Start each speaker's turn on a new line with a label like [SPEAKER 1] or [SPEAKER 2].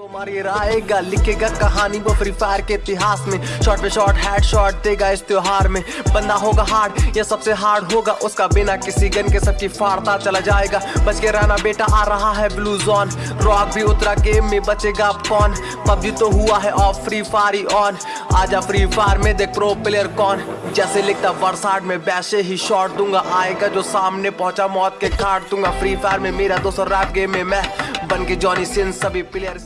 [SPEAKER 1] को ये आएगा लिखेगा कहानी वो फ्री फायर के इतिहास में। शॉट पे शॉट हेड शॉट देगा इस त्योहार में। बंदा होगा हार्ड ये सबसे हार्ड होगा। उसका बिना किसी गन के सबकी फाड़ता चला जाएगा। बच के रहना बेटा, आ रहा है ब्लू जोन रॉक भी उतरा गेम में, बचेगा कौन पबजी तो हुआ है ऑफ़ फ्री फायर ही ऑन आजा फ्री फायर में देख प्रो प्लेयर कौन। जैसे लिखता वर्साड में, वैसे ही शॉट दूँगा। आएगा जो सामने पहुँचा, मौत के काट दूँगा। फ्री फायर में मेरा दोस्तों रैप गेम में मैं। बन के जॉनी सिंह सभी प्लेयर